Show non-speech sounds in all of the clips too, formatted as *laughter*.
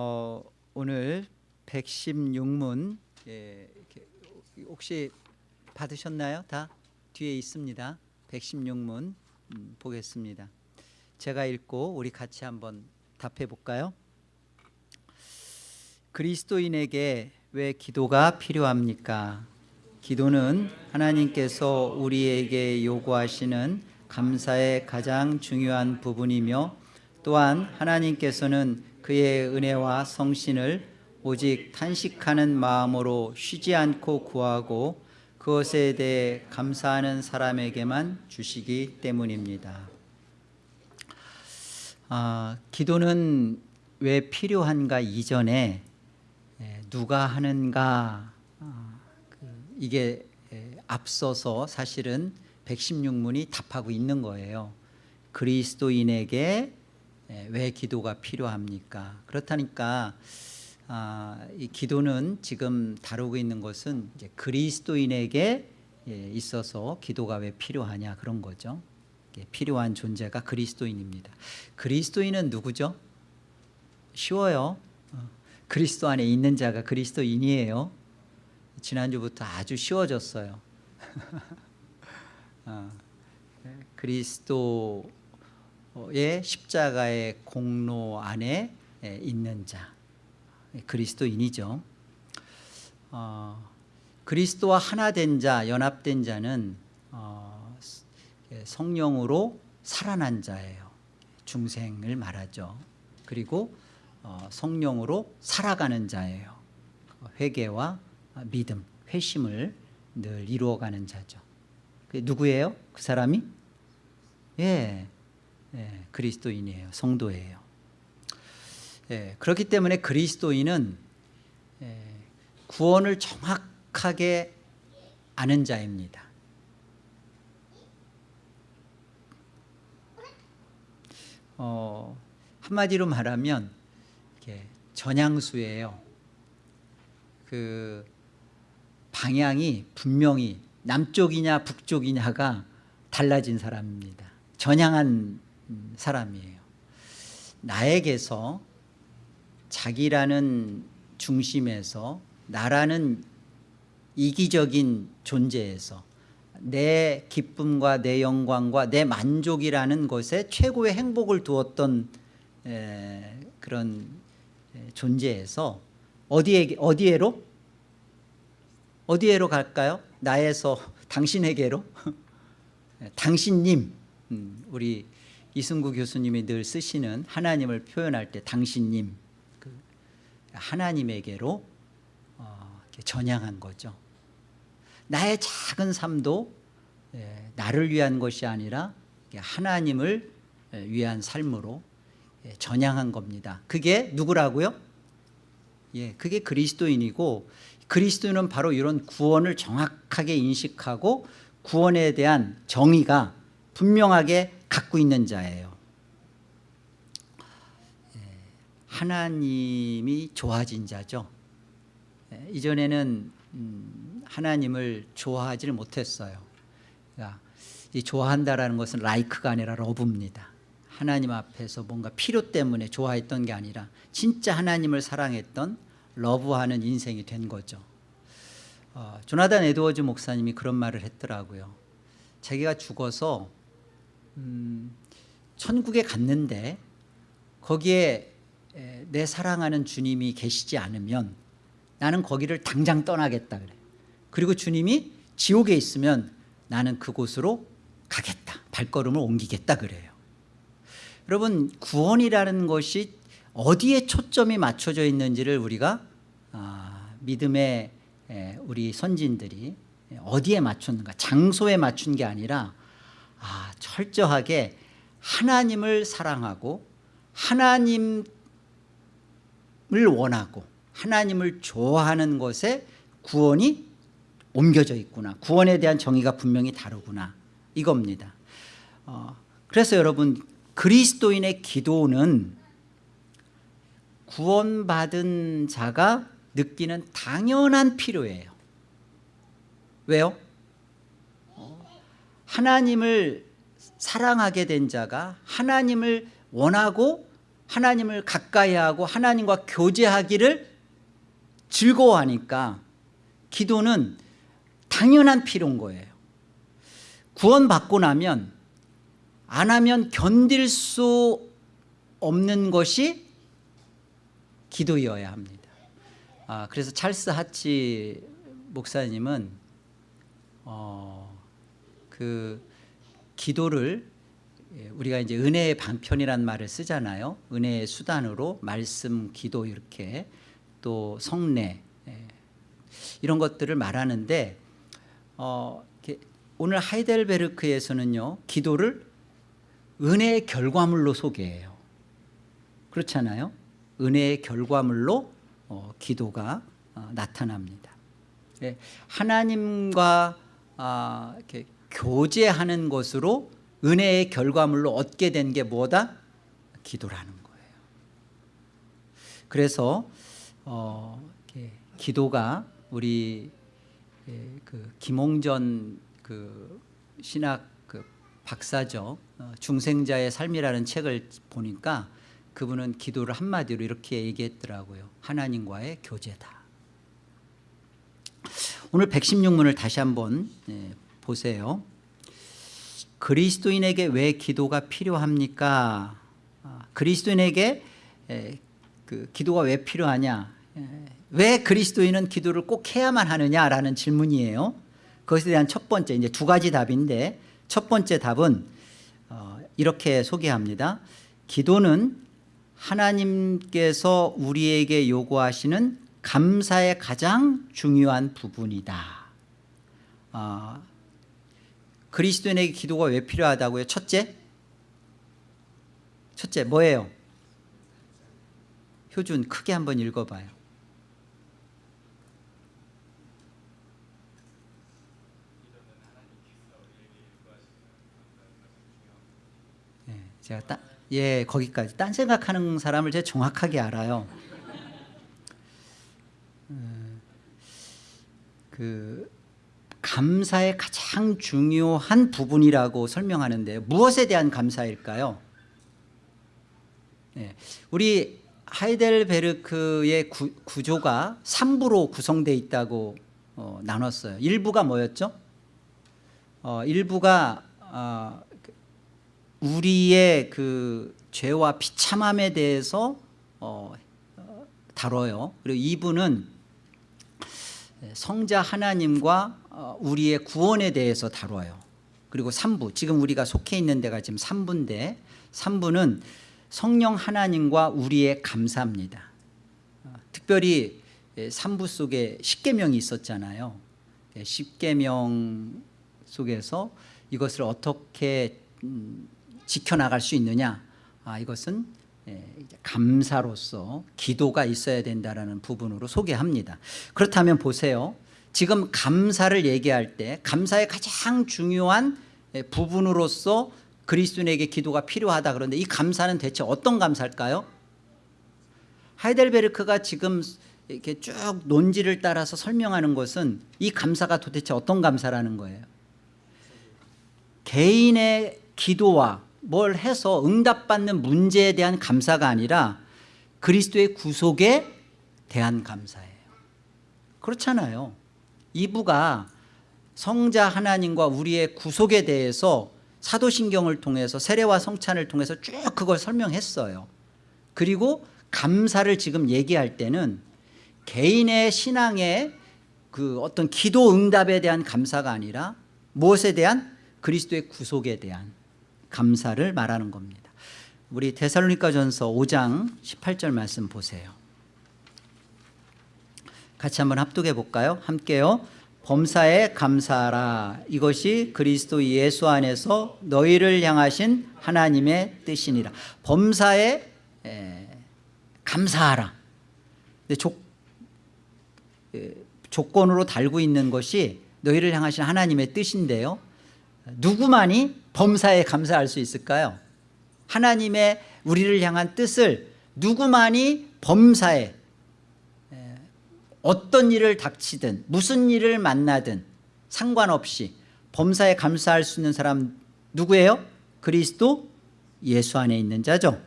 어, 오늘 116문 예, 혹시 받으셨나요? 다 뒤에 있습니다. 116문 음, 보겠습니다. 제가 읽고 우리 같이 한번 답해 볼까요? 그리스도인에게 왜 기도가 필요합니까? 기도는 하나님께서 우리에게 요구하시는 감사의 가장 중요한 부분이며 또한 하나님께서는 그의 은혜와 성신을 오직 탄식하는 마음으로 쉬지 않고 구하고 그것에 대해 감사하는 사람에게만 주시기 때문입니다. 아, 기도는 왜 필요한가 이전에 에, 누가 하는가 아, 그, 이게 에, 앞서서 사실은 116문이 답하고 있는 거예요. 그리스도인에게 에, 왜 기도가 필요합니까? 그렇다니까 아, 이 기도는 지금 다루고 있는 것은 그리스도인에게 예, 있어서 기도가 왜 필요하냐 그런 거죠. 예, 필요한 존재가 그리스도인입니다. 그리스도인은 누구죠? 쉬워요. 어, 그리스도 안에 있는 자가 그리스도인이에요. 지난주부터 아주 쉬워졌어요. *laughs* 어, 예, 그리스도 의 십자가의 공로 안에 예, 있는 자 그리스도인이죠. 어, 그리스도와 하나 된 자, 연합된 자는 어, 성령으로 살아난 자예요. 중생을 말하죠. 그리고 어, 성령으로 살아가는 자예요. 회개와 믿음, 회심을 늘 이루어가는 자죠. 누구예요? 그 사람이? 예, 예 그리스도인이에요. 성도예요. 예, 그렇기 때문에 그리스도인은 예, 구원을 정확하게 아는 자입니다. 어, 한마디로 말하면 전향수예요. 그 방향이 분명히 남쪽이냐 북쪽이냐가 달라진 사람입니다. 전향한 사람이에요. 나에게서 자기라는 중심에서 나라는 이기적인 존재에서 내 기쁨과 내 영광과 내 만족이라는 것에 최고의 행복을 두었던 에, 그런 존재에서 어디에 어디에로 어디에로 갈까요? 나에서 당신에게로 *laughs* 당신님 음, 우리 이승구 교수님이 늘 쓰시는 하나님을 표현할 때 당신님 그 하나님에게로 어, 전향한 거죠. 나의 작은 삶도 예, 나를 위한 것이 아니라 하나님을 예, 위한 삶으로 예, 전향한 겁니다. 그게 누구라고요? 예, 그게 그리스도인이고 그리스도인은 바로 이런 구원을 정확하게 인식하고 구원에 대한 정의가 분명하게 갖고 있는 자예요. 예, 하나님이 좋아진 자죠. 예, 이전에는 음, 하나님을 좋아하지를 못했어요. 그러니까 이 좋아한다라는 것은 라이크가 아니라 러브입니다. 하나님 앞에서 뭔가 필요 때문에 좋아했던 게 아니라 진짜 하나님을 사랑했던 러브하는 인생이 된 거죠. 어, 조나단 에드워즈 목사님이 그런 말을 했더라고요. 자기가 죽어서 음, 천국에 갔는데 거기에 내 사랑하는 주님이 계시지 않으면 나는 거기를 당장 떠나겠다 그래. 그리고 주님이 지옥에 있으면 나는 그곳으로 가겠다. 발걸음을 옮기겠다 그래요. 여러분 구원이라는 것이 어디에 초점이 맞춰져 있는지를 우리가 아, 믿음의 우리 선진들이 어디에 맞췄는가 장소에 맞춘 게 아니라 아, 철저하게 하나님을 사랑하고 하나님을 원하고 하나님을 좋아하는 것에 구원이 옮겨져 있구나. 구원에 대한 정의가 분명히 다르구나. 이겁니다. 어, 그래서 여러분 그리스도인의 기도는 구원받은 자가 느끼는 당연한 필요예요. 왜요? 하나님을 사랑하게 된 자가 하나님을 원하고 하나님을 가까이하고 하나님과 교제하기를 즐거워하니까 기도는 당연한 필요인 거예요. 구원받고 나면 안 하면 견딜 수 없는 것이 기도여야 합니다. 아, 그래서 찰스 하치 목사님은 어, 그 기도를 예, 우리가 이제 은혜의 방편이란 말을 쓰잖아요. 은혜의 수단으로 말씀, 기도 이렇게 또 성례 예, 이런 것들을 말하는데 어, 오늘 하이델베르크에서는요 기도를 은혜의 결과물로 소개해요. 그렇잖아요. 은혜의 결과물로 어, 기도가 어, 나타납니다. 예, 하나님과 아, 이렇게 교제하는 것으로 은혜의 결과물로 얻게 된 게 뭐다? 기도라는 거예요. 그래서 어, 기도가 우리 예, 그 김홍전 그 신학 그 박사죠 어, 중생자의 삶이라는 책을 보니까 그분은 기도를 한마디로 이렇게 얘기했더라고요. 하나님과의 교제다. 오늘 116문을 다시 한번 예, 보세요. 그리스도인에게 왜 기도가 필요합니까? 아, 그리스도인에게 에, 그 기도가 왜 필요하냐? 에, 왜 그리스도인은 기도를 꼭 해야만 하느냐라는 질문이에요. 그것에 대한 첫 번째 이제 두 가지 답인데 첫 번째 답은 어, 이렇게 소개합니다. 기도는 하나님께서 우리에게 요구하시는 감사의 가장 중요한 부분이다. 어, 그리스도인에게 기도가 왜 필요하다고요? 첫째, 첫째 뭐예요? 효준 크게 한번 읽어봐요. 예, 제가 따, 예 거기까지 딴 생각하는 사람을 제가 정확하게 알아요. 음, 그 감사의 가장 중요한 부분이라고 설명하는데 무엇에 대한 감사일까요? 네, 우리 하이델베르크의 구, 구조가 3부로 구성되어 있다고 어, 나눴어요. 1부가 뭐였죠? 어, 1부가 어, 우리의 그 죄와 비참함에 대해서 어, 다뤄요. 그리고 2부는 성자 하나님과 어, 우리의 구원에 대해서 다뤄요. 그리고 3부 지금 우리가 속해 있는 데가 지금 3부인데 3부는 성령 하나님과 우리의 감사입니다. 어, 특별히 3부 속에 십계명이 있었잖아요. 예, 십계명 속에서 이것을 어떻게 음, 지켜나갈 수 있느냐 아, 이것은 예, 감사로서 기도가 있어야 된다는 부분으로 소개합니다. 그렇다면 보세요. 지금 감사를 얘기할 때 감사의 가장 중요한 부분으로서 그리스도인에게 기도가 필요하다 그런데 이 감사는 대체 어떤 감사일까요? 하이델베르크가 지금 이렇게 쭉 논지를 따라서 설명하는 것은 이 감사가 도대체 어떤 감사라는 거예요 개인의 기도와 뭘 해서 응답받는 문제에 대한 감사가 아니라 그리스도의 구속에 대한 감사예요. 그렇잖아요. 2부가 성자 하나님과 우리의 구속에 대해서 사도신경을 통해서 세례와 성찬을 통해서 쭉 그걸 설명했어요. 그리고 감사를 지금 얘기할 때는 개인의 신앙의 그 어떤 기도 응답에 대한 감사가 아니라 무엇에 대한? 그리스도의 구속에 대한 감사를 말하는 겁니다 우리 데살로니가 전서 5장 18절 말씀 보세요 같이 한번 합독해 볼까요? 함께요. 범사에 감사하라. 이것이 그리스도 예수 안에서 너희를 향하신 하나님의 뜻이니라. 범사에 에, 감사하라. 조, 에, 조건으로 달고 있는 것이 너희를 향하신 하나님의 뜻인데요. 누구만이 범사에 감사할 수 있을까요? 하나님의 우리를 향한 뜻을 누구만이 범사에 어떤 일을 닥치든 무슨 일을 만나든 상관없이 범사에 감사할 수 있는 사람 누구예요? 그리스도 예수 안에 있는 자죠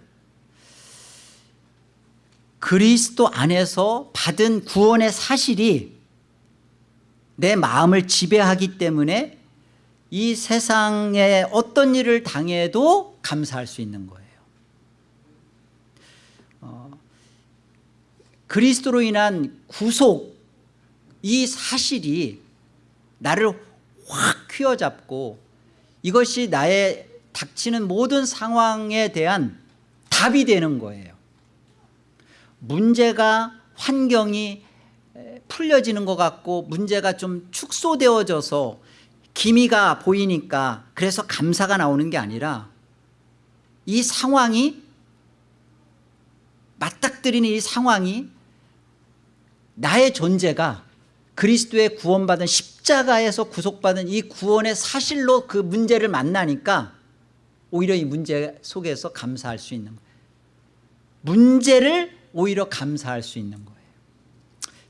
그리스도 안에서 받은 구원의 사실이 내 마음을 지배하기 때문에 이 세상에 어떤 일을 당해도 감사할 수 있는 거예요. 어, 그리스도로 인한 구속 이 사실이 나를 확 휘어잡고 이것이 나의 닥치는 모든 상황에 대한 답이 되는 거예요. 문제가 환경이 풀려지는 것 같고 문제가 좀 축소되어져서 기미가 보이니까 그래서 감사가 나오는 게 아니라 이 상황이 맞닥뜨리는 이 상황이 나의 존재가 그리스도의 구원받은 십자가에서 구속받은 이 구원의 사실로 그 문제를 만나니까 오히려 이 문제 속에서 감사할 수 있는 거예요. 문제를 오히려 감사할 수 있는 거예요.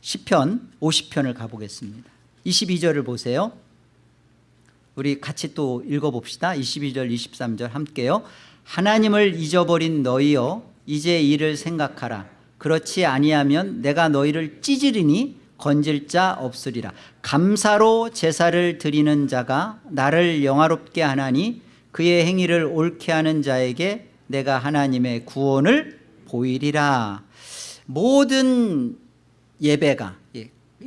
10편 50편을 가보겠습니다. 22절을 보세요 우리 같이 또 읽어봅시다. 22절 23절 함께요. 하나님을 잊어버린 너희여 이제 이를 생각하라. 그렇지 아니하면 내가 너희를 찌질이니 건질 자 없으리라. 감사로 제사를 드리는 자가 나를 영화롭게 하나니 그의 행위를 옳게 하는 자에게 내가 하나님의 구원을 보이리라. 모든 예배가 예,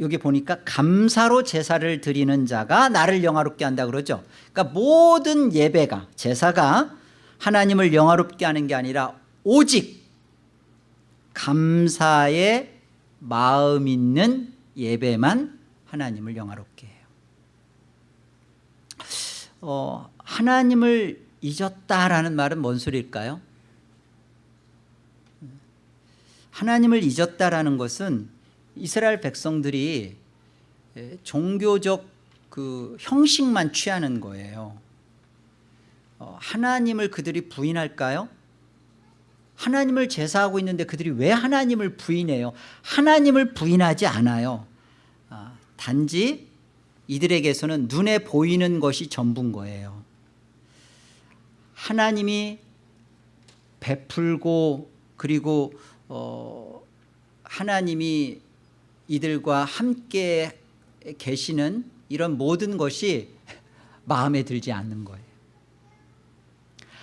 여기 보니까 감사로 제사를 드리는 자가 나를 영화롭게 한다 그러죠 그러니까 모든 예배가 제사가 하나님을 영화롭게 하는 게 아니라 오직 감사의 마음 있는 예배만 하나님을 영화롭게 해요 어, 하나님을 잊었다라는 말은 뭔 소리일까요? 하나님을 잊었다라는 것은 이스라엘 백성들이 종교적 그 형식만 취하는 거예요 어, 하나님을 그들이 부인할까요? 하나님을 제사하고 있는데 그들이 왜 하나님을 부인해요? 하나님을 부인하지 않아요 아, 단지 이들에게서는 눈에 보이는 것이 전부인 거예요 하나님이 베풀고 그리고 어, 하나님이 이들과 함께 계시는 이런 모든 것이 *laughs* 마음에 들지 않는 거예요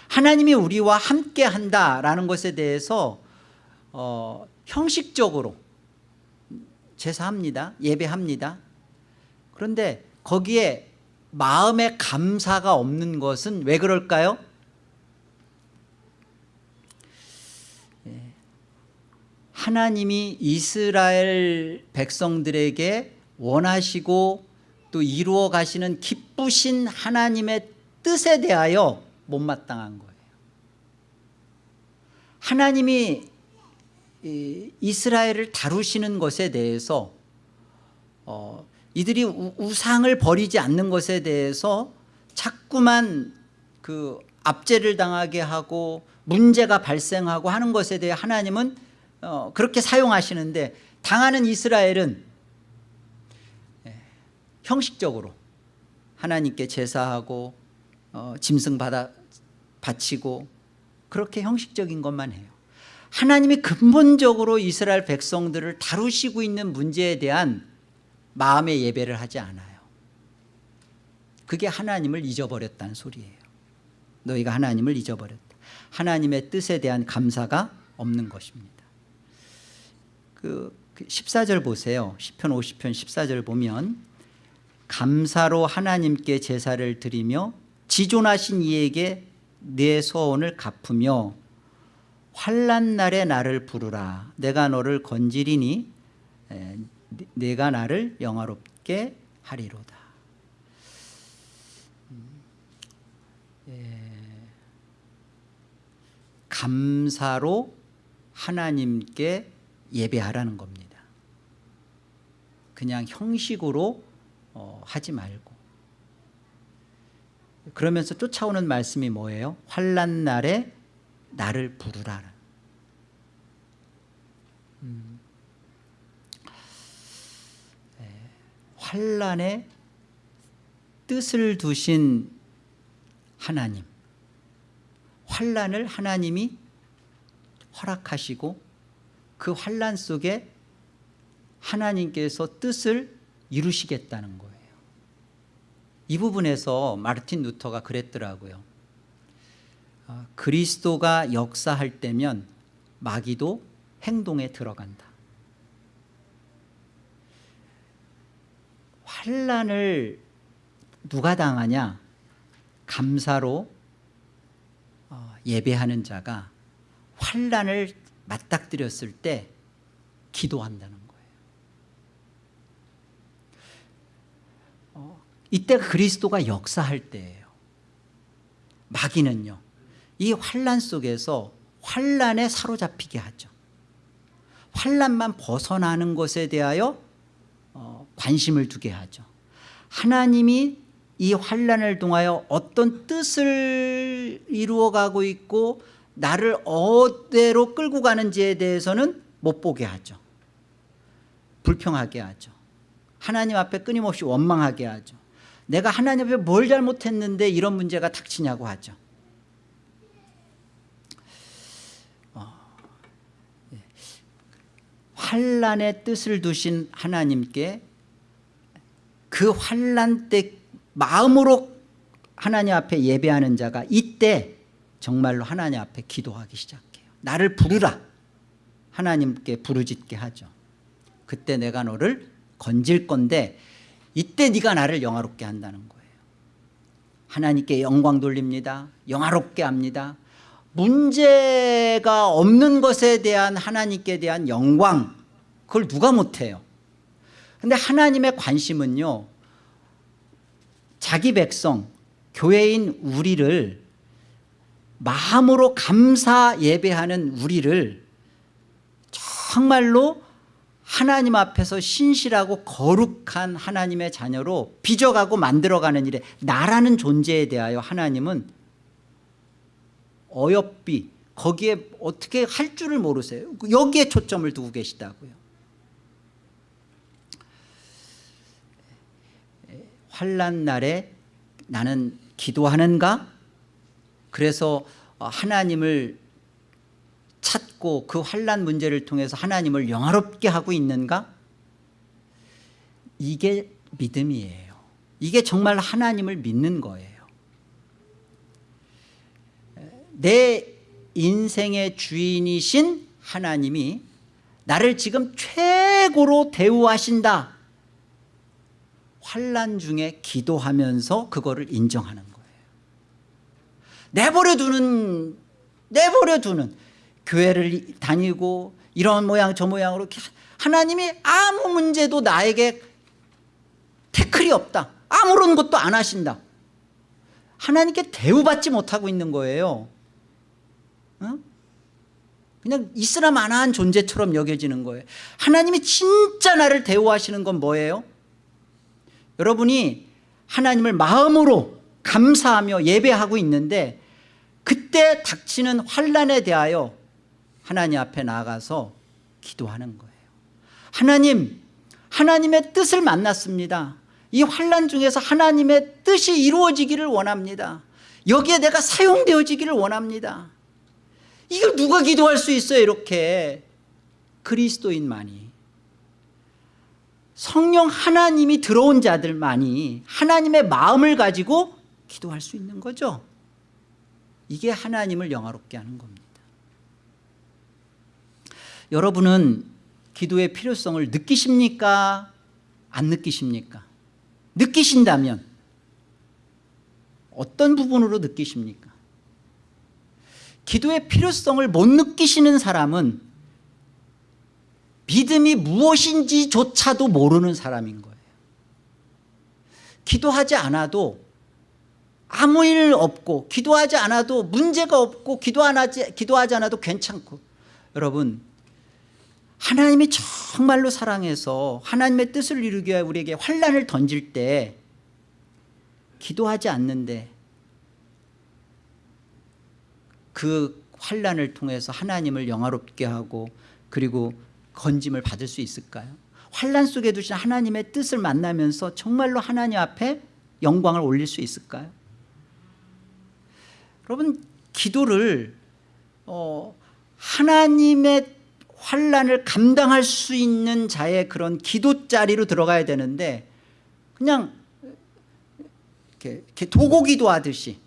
하나님이 우리와 함께 한다라는 것에 대해서 어, 형식적으로 제사합니다 예배합니다 그런데 거기에 마음의 감사가 없는 것은 왜 그럴까요? 하나님이 이스라엘 백성들에게 원하시고 또 이루어 가시는 기쁘신 하나님의 뜻에 대하여 못마땅한 거예요. 하나님이 이스라엘을 다루시는 것에 대해서 어, 이들이 우상을 버리지 않는 것에 대해서 자꾸만 그 압제를 당하게 하고 문제가 발생하고 하는 것에 대해 하나님은 어, 그렇게 사용하시는데 당하는 이스라엘은 예, 형식적으로 하나님께 제사하고 어, 짐승 받아 바치고 그렇게 형식적인 것만 해요. 하나님이 근본적으로 이스라엘 백성들을 다루시고 있는 문제에 대한 마음의 예배를 하지 않아요. 그게 하나님을 잊어버렸다는 소리예요. 너희가 하나님을 잊어버렸다. 하나님의 뜻에 대한 감사가 없는 것입니다 그 14절 보세요. 10편 50편 14절 보면 감사로 하나님께 제사를 드리며 지존하신 이에게 내 소원을 갚으며 환란 날에 나를 부르라. 내가 너를 건지리니 내가 나를 영화롭게 하리로다. 감사로 하나님께 예배하라는 겁니다 그냥 형식으로 어, 하지 말고 그러면서 쫓아오는 말씀이 뭐예요? 환란 날에 나를 부르라 음. 네. 환란에 뜻을 두신 하나님 환란을 하나님이 허락하시고 그 환란 속에 하나님께서 뜻을 이루시겠다는 거예요. 이 부분에서 마르틴 루터가 그랬더라고요. 아, 그리스도가 역사할 때면 마귀도 행동에 들어간다. 환란을 누가 당하냐? 감사로 어, 예배하는 자가 환란을 맞닥뜨렸을 때 기도한다는 거예요. 어, 이때 그리스도가 역사할 때예요. 마귀는요 이 환란 속에서 환란에 사로잡히게 하죠. 환란만 벗어나는 것에 대하여 어, 관심을 두게 하죠. 하나님이 이 환란을 통하여 어떤 뜻을 이루어가고 있고 나를 어디로 끌고 가는지에 대해서는 못 보게 하죠. 불평하게 하죠. 하나님 앞에 끊임없이 원망하게 하죠. 내가 하나님 앞에 뭘 잘못했는데 이런 문제가 닥치냐고 하죠. 어, 예. 환란의 뜻을 두신 하나님께 그 환란 때 마음으로 하나님 앞에 예배하는 자가 이때 정말로 하나님 앞에 기도하기 시작해요. 나를 부르라. 하나님께 부르짖게 하죠. 그때 내가 너를 건질 건데 이때 네가 나를 영화롭게 한다는 거예요. 하나님께 영광 돌립니다. 영화롭게 합니다. 문제가 없는 것에 대한 하나님께 대한 영광 그걸 누가 못해요? 근데 하나님의 관심은요 자기 백성 교회인 우리를 마음으로 감사 예배하는 우리를 정말로 하나님 앞에서 신실하고 거룩한 하나님의 자녀로 빚어가고 만들어가는 일에 나라는 존재에 대하여 하나님은 어여삐 거기에 어떻게 할 줄을 모르세요. 여기에 초점을 두고 계시다고요. 환란 날에 나는 기도하는가? 그래서 하나님을 찾고 그 환란 문제를 통해서 하나님을 영화롭게 하고 있는가? 이게 믿음이에요. 이게 정말 하나님을 믿는 거예요. 내 인생의 주인이신 하나님이 나를 지금 최고로 대우하신다. 환란 중에 기도하면서 그거를 인정하는 거예요 내버려 두는 내버려 두는 교회를 다니고 이런 모양 저 모양으로 하나님이 아무 문제도 나에게 태클이 없다 아무런 것도 안 하신다 하나님께 대우받지 못하고 있는 거예요 어? 그냥 있으나 마나한 존재처럼 여겨지는 거예요 하나님이 진짜 나를 대우하시는 건 뭐예요? 여러분이 하나님을 마음으로 감사하며 예배하고 있는데 그때 닥치는 환란에 대하여 하나님 앞에 나가서 기도하는 거예요. 하나님 하나님의 뜻을 만났습니다. 이 환란 중에서 하나님의 뜻이 이루어지기를 원합니다. 여기에 내가 사용되어지기를 원합니다. 이걸 누가 기도할 수 있어요 이렇게? 그리스도인만이. 성령 하나님이 들어온 자들만이 하나님의 마음을 가지고 기도할 수 있는 거죠 이게 하나님을 영화롭게 하는 겁니다 여러분은 기도의 필요성을 느끼십니까? 안 느끼십니까? 느끼신다면 어떤 부분으로 느끼십니까? 기도의 필요성을 못 느끼시는 사람은 믿음이 무엇인지조차도 모르는 사람인 거예요 기도하지 않아도 아무 일 없고 기도하지 않아도 문제가 없고 기도하지, 기도하지 않아도 괜찮고 여러분 하나님이 정말로 사랑해서 하나님의 뜻을 이루기 위해 우리에게 환란을 던질 때 기도하지 않는데 그 환란을 통해서 하나님을 영화롭게 하고 그리고 건짐을 받을 수 있을까요? 환란 속에 두신 하나님의 뜻을 만나면서 정말로 하나님 앞에 영광을 올릴 수 있을까요? 여러분 기도를 어, 하나님의 환란을 감당할 수 있는 자의 그런 기도 자리로 들어가야 되는데 그냥 이렇게, 이렇게 도고기도 하듯이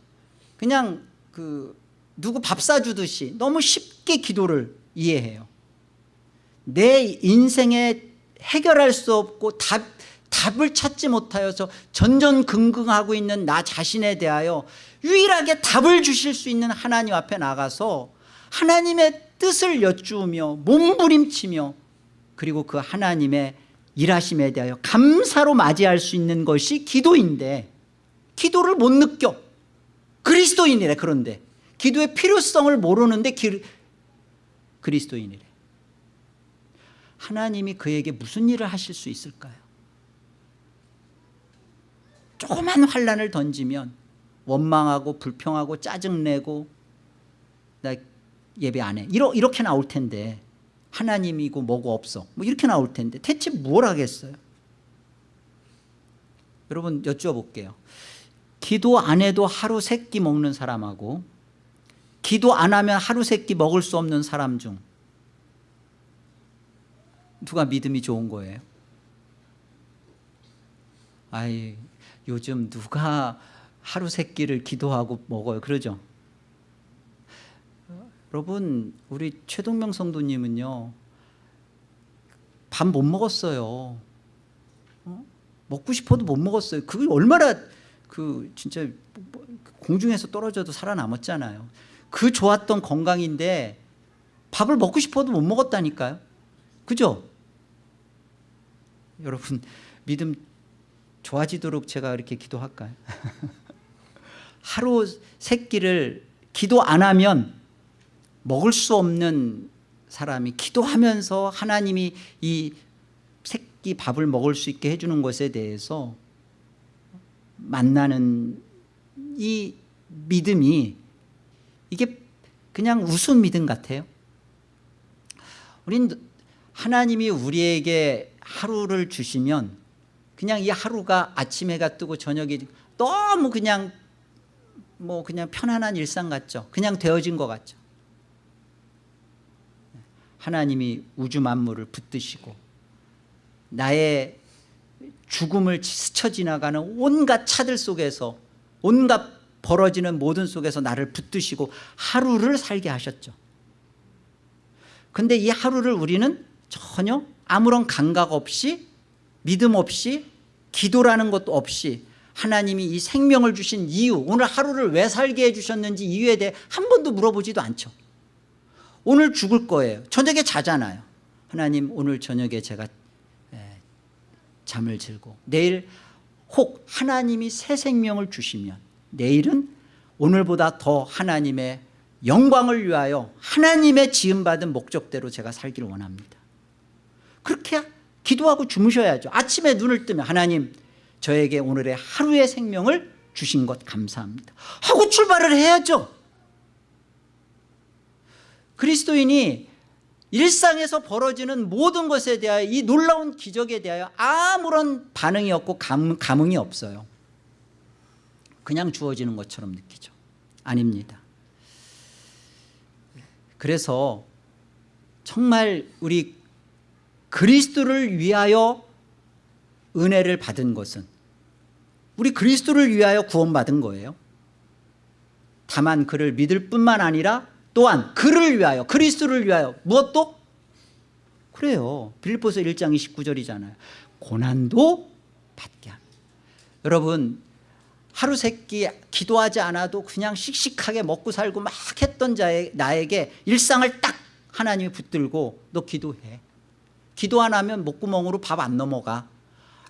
그냥 그 누구 밥 사주듯이 너무 쉽게 기도를 이해해요. 내 인생에 해결할 수 없고 답, 답을 찾지 못하여서 전전긍긍하고 있는 나 자신에 대하여 유일하게 답을 주실 수 있는 하나님 앞에 나가서 하나님의 뜻을 여쭈으며 몸부림치며 그리고 그 하나님의 일하심에 대하여 감사로 맞이할 수 있는 것이 기도인데 기도를 못 느껴. 그리스도인이래 그런데. 기도의 필요성을 모르는데 기, 그리스도인이래. 하나님이 그에게 무슨 일을 하실 수 있을까요? 조그만 환란을 던지면 원망하고 불평하고 짜증내고 나 예배 안 해. 이러, 이렇게 나올 텐데 하나님이고 뭐고 없어. 뭐 이렇게 나올 텐데 대체 뭘 하겠어요? 여러분 여쭈어볼게요. 기도 안 해도 하루 세 끼 먹는 사람하고 기도 안 하면 하루 세 끼 먹을 수 없는 사람 중 누가 믿음이 좋은 거예요? 아이 요즘 누가 하루 세 끼를 기도하고 먹어요 그러죠? 여러분 우리 최동명 성도님은요 밥 못 먹었어요 어? 먹고 싶어도 못 먹었어요 그게 얼마나 그 진짜 공중에서 떨어져도 살아남았잖아요 그 좋았던 건강인데 밥을 먹고 싶어도 못 먹었다니까요 그죠? 여러분 믿음 좋아지도록 제가 이렇게 기도할까요? *laughs* 하루 세 끼를 기도 안 하면 먹을 수 없는 사람이 기도하면서 하나님이 이 새끼 밥을 먹을 수 있게 해주는 것에 대해서 만나는 이 믿음이 이게 그냥 우스운 믿음 같아요. 우린 하나님이 우리에게 하루를 주시면 그냥 이 하루가 아침 해가 뜨고 저녁이 너무 그냥 뭐 그냥 편안한 일상 같죠. 그냥 되어진 것 같죠. 하나님이 우주 만물을 붙드시고 나의 죽음을 스쳐 지나가는 온갖 차들 속에서 온갖 벌어지는 모든 속에서 나를 붙드시고 하루를 살게 하셨죠. 근데 이 하루를 우리는 전혀 아무런 감각 없이 믿음 없이 기도라는 것도 없이 하나님이 이 생명을 주신 이유 오늘 하루를 왜 살게 해주셨는지 이유에 대해 한 번도 물어보지도 않죠. 오늘 죽을 거예요. 저녁에 자잖아요. 하나님 오늘 저녁에 제가 잠을 들고 내일 혹 하나님이 새 생명을 주시면 내일은 오늘보다 더 하나님의 영광을 위하여 하나님의 지음받은 목적대로 제가 살기를 원합니다. 그렇게 기도하고 주무셔야죠. 아침에 눈을 뜨면 하나님 저에게 오늘의 하루의 생명을 주신 것 감사합니다. 하고 출발을 해야죠. 그리스도인이 일상에서 벌어지는 모든 것에 대하여 이 놀라운 기적에 대하여 아무런 반응이 없고 감, 감흥이 없어요. 그냥 주어지는 것처럼 느끼죠. 아닙니다. 그래서 정말 우리 그리스도를 위하여 은혜를 받은 것은 우리 그리스도를 위하여 구원받은 거예요. 다만 그를 믿을 뿐만 아니라 또한 그를 위하여 그리스도를 위하여 무엇도? 그래요. 빌립보서 1장 29절이잖아요. 고난도 받게 합니다. 여러분 하루 세끼 기도하지 않아도 그냥 씩씩하게 먹고 살고 막 했던 자의 나에게 일상을 딱 하나님이 붙들고 너 기도해. 기도 안 하면 목구멍으로 밥 안 넘어가.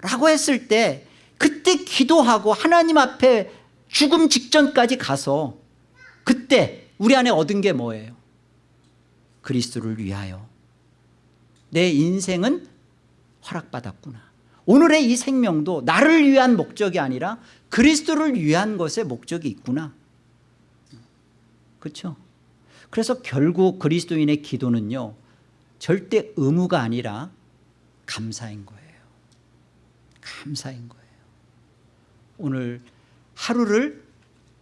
라고 했을 때 그때 기도하고 하나님 앞에 죽음 직전까지 가서 그때 우리 안에 얻은 게 뭐예요? 그리스도를 위하여. 내 인생은 허락받았구나. 오늘의 이 생명도 나를 위한 목적이 아니라 그리스도를 위한 것에 목적이 있구나. 그렇죠? 그래서 결국 그리스도인의 기도는요 절대 의무가 아니라 감사인 거예요. 감사인 거예요 오늘 하루를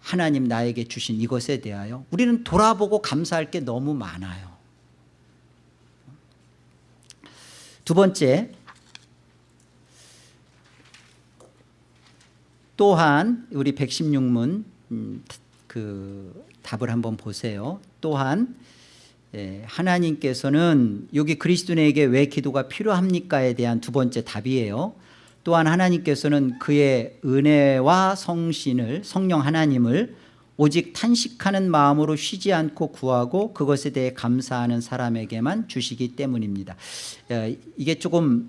하나님 나에게 주신 이것에 대하여 우리는 돌아보고 감사할 게 너무 많아요 두 번째 또한 우리 116문 음, 그 답을 한번 보세요. 또한 예, 하나님께서는 여기 그리스도인에게 왜 기도가 필요합니까에 대한 두 번째 답이에요. 또한 하나님께서는 그의 은혜와 성신을 성령 하나님을 오직 탄식하는 마음으로 쉬지 않고 구하고 그것에 대해 감사하는 사람에게만 주시기 때문입니다. 예, 이게 조금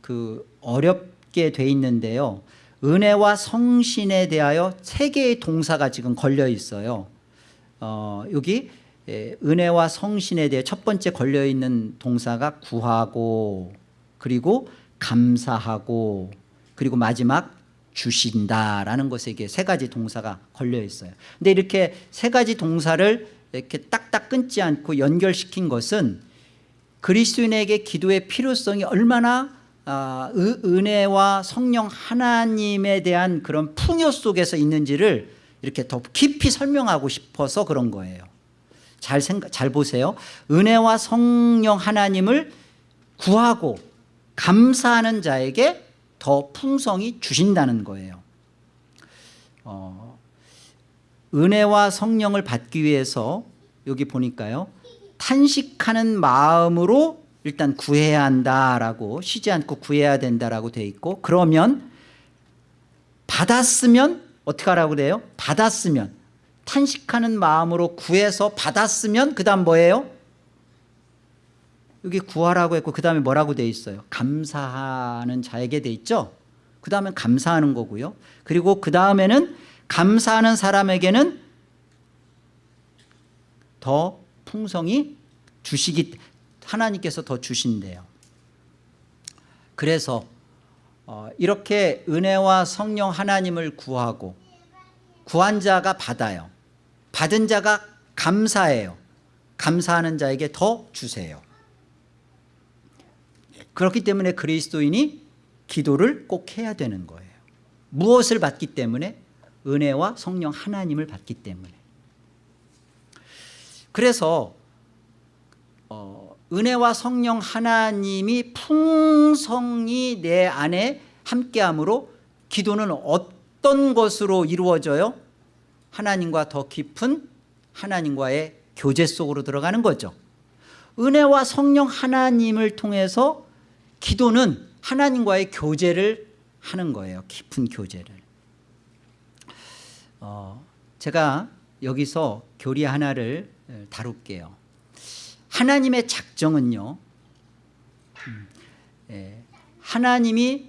그 어렵게 돼 있는데요. 은혜와 성신에 대하여 세 개의 동사가 지금 걸려 있어요. 어, 여기 예, 은혜와 성신에 대해 첫 번째 걸려 있는 동사가 구하고 그리고 감사하고 그리고 마지막 주신다라는 것에 이게 세 가지 동사가 걸려 있어요. 근데 이렇게 세 가지 동사를 이렇게 딱딱 끊지 않고 연결시킨 것은 그리스도인에게 기도의 필요성이 얼마나 아, 은혜와 성령 하나님에 대한 그런 풍요 속에서 있는지를 이렇게 더 깊이 설명하고 싶어서 그런 거예요. 잘 생각, 잘 보세요. 은혜와 성령 하나님을 구하고 감사하는 자에게 더 풍성히 주신다는 거예요. 어, 은혜와 성령을 받기 위해서 여기 보니까요. 탄식하는 마음으로 일단 구해야 한다라고 쉬지 않고 구해야 된다라고 돼 있고 그러면 받았으면 어떻게 하라고 그래요? 받았으면 탄식하는 마음으로 구해서 받았으면 그 다음 뭐예요? 여기 구하라고 했고 그 다음에 뭐라고 돼 있어요? 감사하는 자에게 돼 있죠? 그 다음에 감사하는 거고요. 그리고 그 다음에는 감사하는 사람에게는 더 풍성히 주시기 하나님께서 더 주신대요. 그래서 어, 이렇게 은혜와 성령 하나님을 구하고 구한 자가 받아요. 받은 자가 감사해요. 감사하는 자에게 더 주세요 그렇기 때문에 그리스도인이 기도를 꼭 해야 되는 거예요. 무엇을 받기 때문에? 은혜와 성령 하나님을 받기 때문에. 그래서 어, 은혜와 성령 하나님이 풍성히 내 안에 함께함으로 기도는 어떤 것으로 이루어져요? 하나님과 더 깊은 하나님과의 교제 속으로 들어가는 거죠. 은혜와 성령 하나님을 통해서 기도는 하나님과의 교제를 하는 거예요. 깊은 교제를. 어, 제가 여기서 교리 하나를 다룰게요. 하나님의 작정은요 음, 예, 하나님이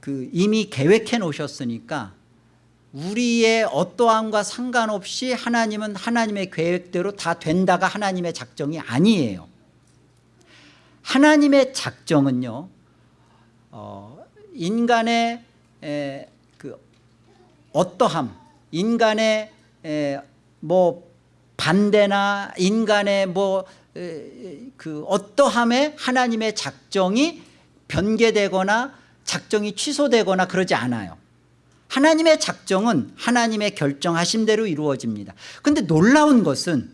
그 이미 계획해 놓으셨으니까 우리의 어떠함과 상관없이 하나님은 하나님의 계획대로 다 된다가 하나님의 작정이 아니에요 하나님의 작정은요 어, 인간의 에, 그 어떠함 인간의 에, 뭐 반대나 인간의 뭐 그 어떠함에 하나님의 작정이 변개되거나 작정이 취소되거나 그러지 않아요. 하나님의 작정은 하나님의 결정하심대로 이루어집니다. 그런데 놀라운 것은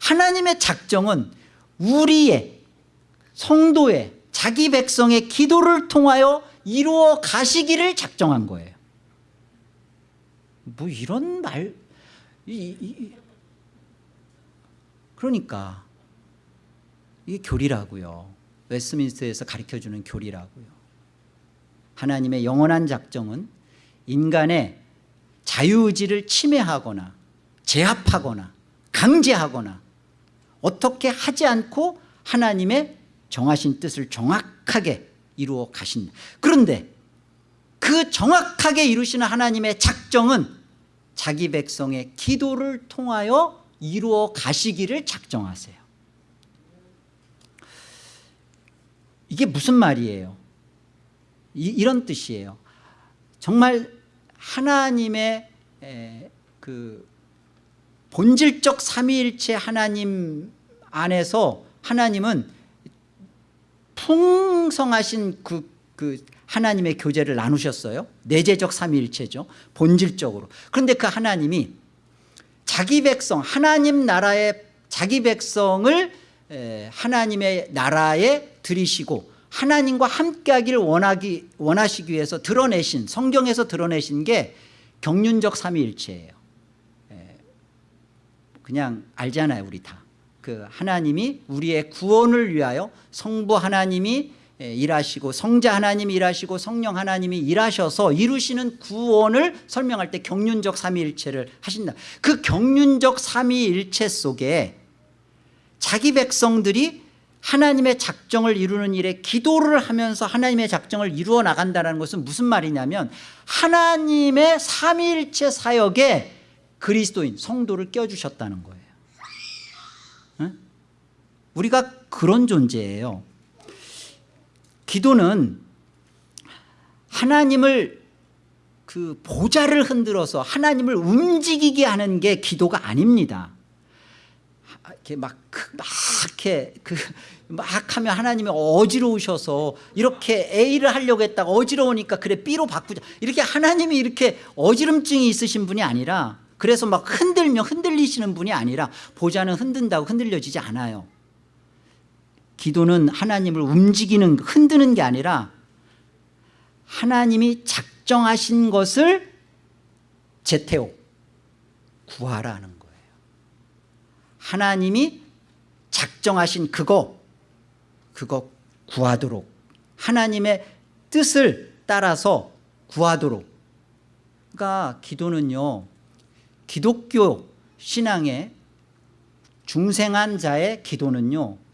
하나님의 작정은 우리의 성도의 자기 백성의 기도를 통하여 이루어 가시기를 작정한 거예요. 뭐 이런 말 이, 이, 그러니까 이게 교리라고요. 웨스민스에서 가르쳐주는 교리라고요. 하나님의 영원한 작정은 인간의 자유의지를 침해하거나 제압하거나 강제하거나 어떻게 하지 않고 하나님의 정하신 뜻을 정확하게 이루어 가신다 그런데 그 정확하게 이루시는 하나님의 작정은 자기 백성의 기도를 통하여 이루어 가시기를 작정하세요. 이게 무슨 말이에요? 이, 런 뜻이에요. 정말 하나님의 에, 그 본질적 삼위일체 하나님 안에서 하나님은 풍성하신 그, 그 하나님의 교제를 나누셨어요. 내재적 삼위일체죠. 본질적으로. 그런데 그 하나님이 자기 백성 하나님 나라의 자기 백성을 에, 하나님의 나라에 들이시고 하나님과 함께하기를 원하기, 원하시기 위해서 드러내신 성경에서 드러내신 게 경륜적 삼위일체예요. 에, 그냥 알잖아요 우리 다 그 하나님이 우리의 구원을 위하여 성부 하나님이 에, 일하시고 성자 하나님이 일하시고 성령 하나님이 일하셔서 이루시는 구원을 설명할 때 경륜적 삼위일체를 하신다 그 경륜적 삼위일체 속에 자기 백성들이 하나님의 작정을 이루는 일에 기도를 하면서 하나님의 작정을 이루어 나간다는 것은 무슨 말이냐면 하나님의 삼위일체 사역에 그리스도인 성도를 껴주셨다는 거예요 응? 우리가 그런 존재예요. 기도는 하나님을 그 보좌를 흔들어서 하나님을 움직이게 하는 게 기도가 아닙니다. 이렇게 막, 그- 막 이렇게 그, 막 하면 하나님이 어지러우셔서 이렇게 A를 하려고 했다가 어지러우니까 그래 B로 바꾸자. 이렇게 하나님이 이렇게 어지럼증이 있으신 분이 아니라 그래서 막 흔들면 흔들리시는 분이 아니라 보좌는 흔든다고 흔들려지지 않아요 기도는 하나님을 움직이는 흔드는 게 아니라 하나님이 작정하신 것을 제태오 구하라는 거예요. 하나님이 작정하신 그거 그거 구하도록 하나님의 뜻을 따라서 구하도록. 그러니까 기도는요 기독교 신앙의 중생한 자의 기도는요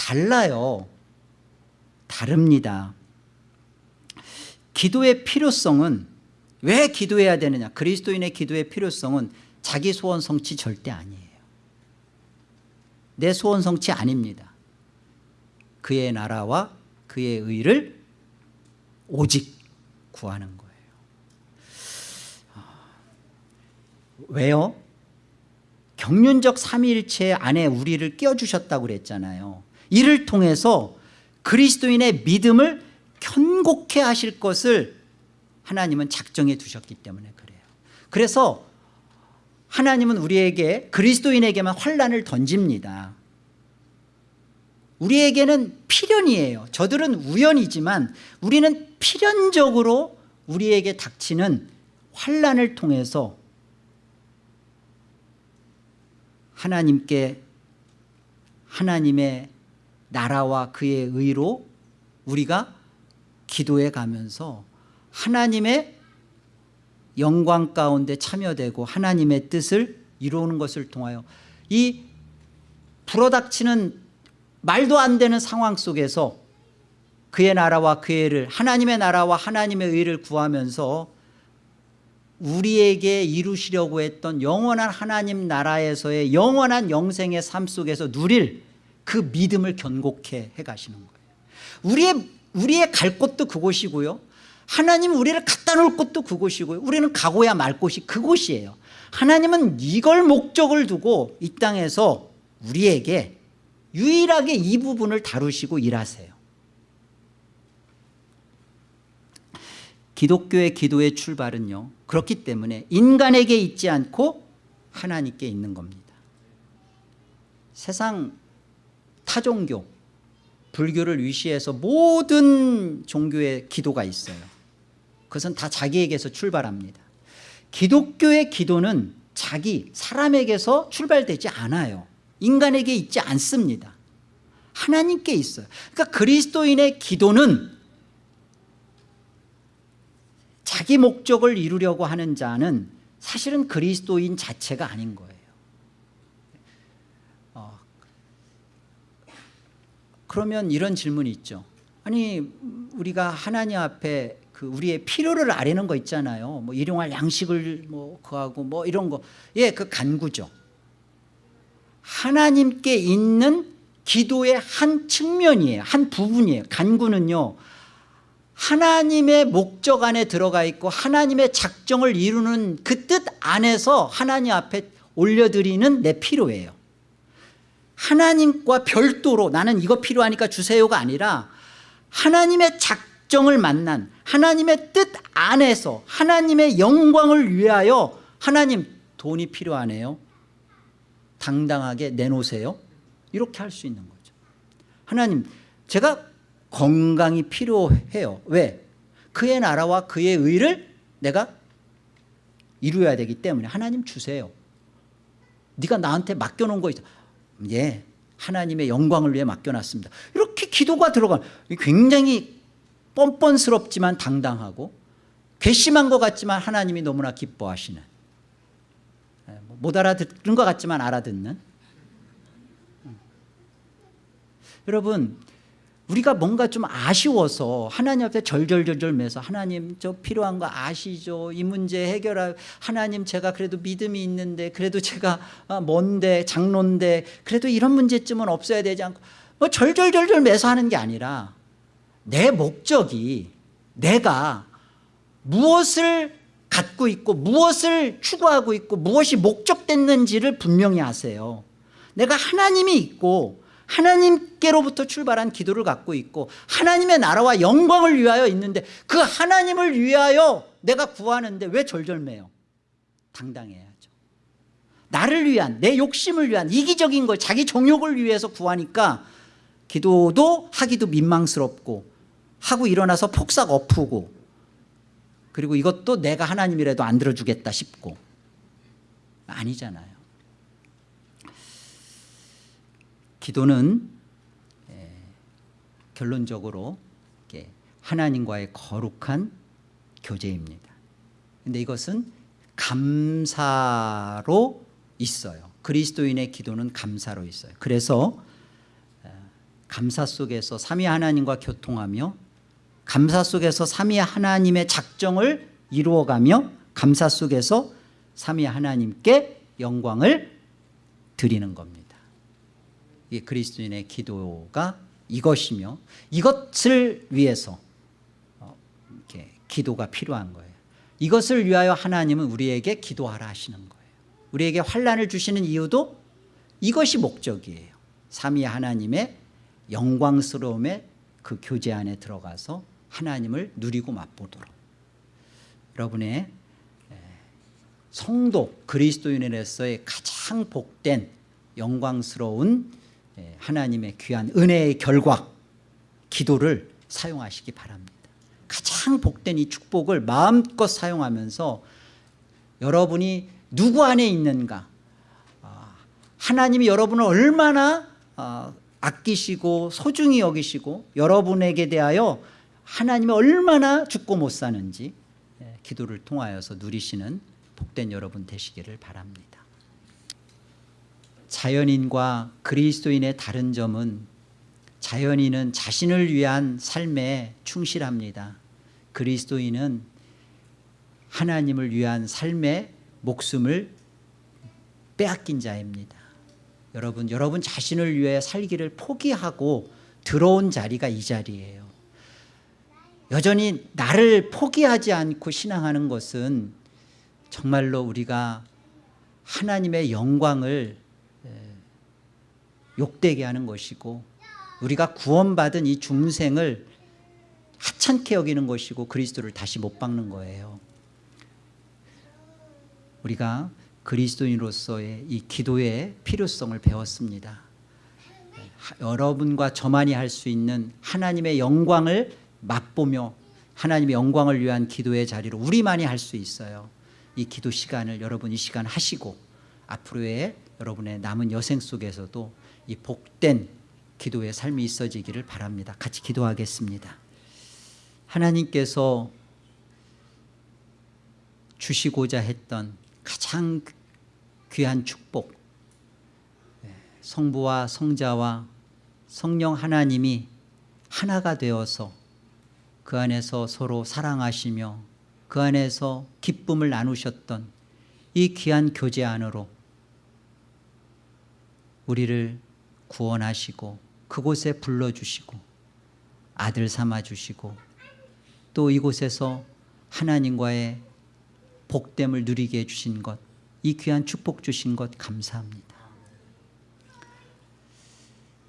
달라요. 다릅니다. 기도의 필요성은 왜 기도해야 되느냐? 그리스도인의 기도의 필요성은 자기 소원 성취 절대 아니에요. 내 소원 성취 아닙니다. 그의 나라와 그의 의를 오직 구하는 거예요. 아, 왜요? 경륜적 삼위일체 안에 우리를 끼워주셨다고 그랬잖아요 이를 통해서 그리스도인의 믿음을 견고케 하실 것을 하나님은 작정해 두셨기 때문에 그래요. 그래서 하나님은 우리에게 그리스도인에게만 환란을 던집니다. 우리에게는 필연이에요. 저들은 우연이지만 우리는 필연적으로 우리에게 닥치는 환란을 통해서 하나님께 하나님의 나라와 그의 의로 우리가 기도해 가면서 하나님의 영광 가운데 참여되고 하나님의 뜻을 이루는 것을 통하여 이 불어닥치는 말도 안 되는 상황 속에서 그의 나라와 그의 의를 하나님의 나라와 하나님의 의를 구하면서 우리에게 이루시려고 했던 영원한 하나님 나라에서의 영원한 영생의 삶 속에서 누릴 그 믿음을 견고케 해 가시는 거예요. 우리의, 우리의 갈 곳도 그곳이고요. 하나님 우리를 갖다 놓을 곳도 그곳이고요. 우리는 가고야 말 곳이 그곳이에요. 하나님은 이걸 목적을 두고 이 땅에서 우리에게 유일하게 이 부분을 다루시고 일하세요. 기독교의 기도의 출발은요 그렇기 때문에 인간에게 있지 않고 하나님께 있는 겁니다. 세상 타종교 불교를 위시해서 모든 종교의 기도가 있어요. 그것은 다 자기에게서 출발합니다. 기독교의 기도는 자기 사람에게서 출발되지 않아요. 인간에게 있지 않습니다. 하나님께 있어요. 그러니까 그리스도인의 기도는 자기 목적을 이루려고 하는 자는 사실은 그리스도인 자체가 아닌 거예요 어, 그러면 이런 질문이 있죠. 아니 우리가 하나님 앞에 그 우리의 필요를 아뢰는 거 있잖아요. 뭐 일용할 양식을 뭐 구하고 뭐 이런 거 예 그 간구죠. 하나님께 있는 기도의 한 측면이에요. 한 부분이에요. 간구는요 하나님의 목적 안에 들어가 있고 하나님의 작정을 이루는 그 뜻 안에서 하나님 앞에 올려드리는 내 필요예요 하나님과 별도로 나는 이거 필요하니까 주세요가 아니라 하나님의 작정을 만난 하나님의 뜻 안에서 하나님의 영광을 위하여 하나님 돈이 필요하네요. 당당하게 내놓으세요. 이렇게 할 수 있는 거죠. 하나님 제가 건강이 필요해요. 왜? 그의 나라와 그의 의를 내가 이루어야 되기 때문에 하나님 주세요. 네가 나한테 맡겨놓은 거 있어 예 하나님의 영광을 위해 맡겨놨습니다 이렇게 기도가 들어가 굉장히 뻔뻔스럽지만 당당하고 괘씸한 것 같지만 하나님이 너무나 기뻐하시는 예, 뭐못 알아듣는 것 같지만 알아듣는 음. 여러분 우리가 뭔가 좀 아쉬워서 하나님 앞에 절절절절 매서 하나님 저 필요한 거 아시죠? 이 문제 해결할 하나님 제가 그래도 믿음이 있는데 그래도 제가 아, 뭔데 장로인데 그래도 이런 문제쯤은 없어야 되지 않고 뭐 절절절절 매서 하는 게 아니라 내 목적이 내가 무엇을 갖고 있고 무엇을 추구하고 있고 무엇이 목적됐는지를 분명히 아세요. 내가 하나님이 있고 하나님께로부터 출발한 기도를 갖고 있고 하나님의 나라와 영광을 위하여 있는데 그 하나님을 위하여 내가 구하는데 왜 절절매요? 당당해야죠. 나를 위한 내 욕심을 위한 이기적인 걸 자기 정욕을 위해서 구하니까 기도도 하기도 민망스럽고 하고 일어나서 폭삭 엎고 그리고 이것도 내가 하나님이라도 안 들어주겠다 싶고 아니잖아요 기도는 에, 결론적으로 하나님과의 거룩한 교제입니다. 근데 이것은 감사로 있어요. 그리스도인의 기도는 감사로 있어요. 그래서 에, 감사 속에서 삼위 하나님과 교통하며 감사 속에서 삼위 하나님의 작정을 이루어가며 감사 속에서 삼위 하나님께 영광을 드리는 겁니다. 이 그리스도인의 기도가 이것이며 이것을 위해서 어, 이렇게 기도가 필요한 거예요. 이것을 위하여 하나님은 우리에게 기도하라 하시는 거예요. 우리에게 환란을 주시는 이유도 이것이 목적이에요. 삼위 하나님의 영광스러움의 그 교제 안에 들어가서 하나님을 누리고 맛보도록. 여러분의 성도 그리스도인으로서의 가장 복된 영광스러운 하나님의 귀한 은혜의 결과 기도를 사용하시기 바랍니다. 가장 복된 이 축복을 마음껏 사용하면서 여러분이 누구 안에 있는가 아, 하나님이 여러분을 얼마나 아, 아끼시고 소중히 여기시고 여러분에게 대하여 하나님이 얼마나 죽고 못 사는지 기도를 통하여서 누리시는 복된 여러분 되시기를 바랍니다 자연인과 그리스도인의 다른 점은 자연인은 자신을 위한 삶에 충실합니다. 그리스도인은 하나님을 위한 삶의 목숨을 빼앗긴 자입니다. 여러분 여러분 자신을 위해 살기를 포기하고 들어온 자리가 이 자리예요. 여전히 나를 포기하지 않고 신앙하는 것은 정말로 우리가 하나님의 영광을 욕되게 하는 것이고 우리가 구원받은 이 중생을 하찮게 여기는 것이고 그리스도를 다시 못 박는 거예요. 우리가 그리스도인으로서의 이 기도의 필요성을 배웠습니다. 여러분과 저만이 할 수 있는 하나님의 영광을 맛보며 하나님의 영광을 위한 기도의 자리로 우리만이 할 수 있어요. 이 기도 시간을 여러분 이 시간 하시고 앞으로의 여러분의 남은 여생 속에서도 이 복된 기도의 삶이 있어지기를 바랍니다. 같이 기도하겠습니다. 하나님께서 주시고자 했던 가장 귀한 축복 성부와 성자와 성령 하나님이 하나가 되어서 그 안에서 서로 사랑하시며 그 안에서 기쁨을 나누셨던 이 귀한 교제 안으로 우리를 구원하시고 그곳에 불러주시고 아들 삼아주시고 또 이곳에서 하나님과의 복됨을 누리게 해주신 것 이 귀한 축복 주신 것 감사합니다.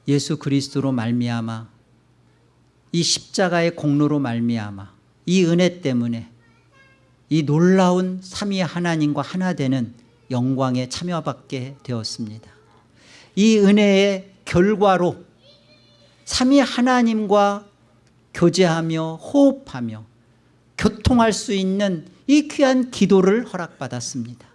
예수 그리스도로 말미암아 이 십자가의 공로로 말미암아 이 은혜 때문에 이 놀라운 삼위 하나님과 하나 되는 영광에 참여받게 되었습니다. 이 은혜의 결과로 삼위 하나님과 교제하며 호흡하며 교통할 수 있는 이 귀한 기도를 허락받았습니다.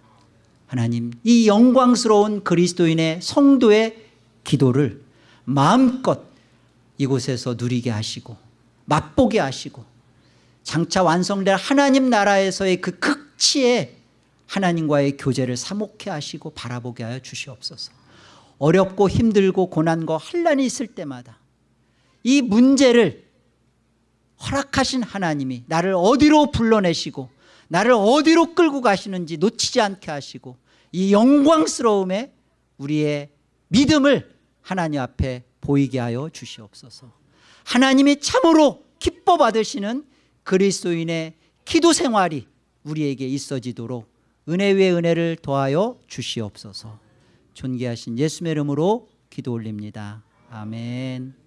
하나님 이 영광스러운 그리스도인의 성도의 기도를 마음껏 이곳에서 누리게 하시고 맛보게 하시고 장차 완성될 하나님 나라에서의 그 극치에 하나님과의 교제를 사목해 하시고 바라보게 하여 주시옵소서 어렵고 힘들고 고난과 환란이 있을 때마다 이 문제를 허락하신 하나님이 나를 어디로 불러내시고 나를 어디로 끌고 가시는지 놓치지 않게 하시고 이 영광스러움에 우리의 믿음을 하나님 앞에 보이게 하여 주시옵소서. 하나님이 참으로 기뻐 받으시는 그리스도인의 기도 생활이 우리에게 있어지도록 은혜 위에 은혜를 더하여 주시옵소서 존귀하신 예수의 이름으로 기도 올립니다. 아멘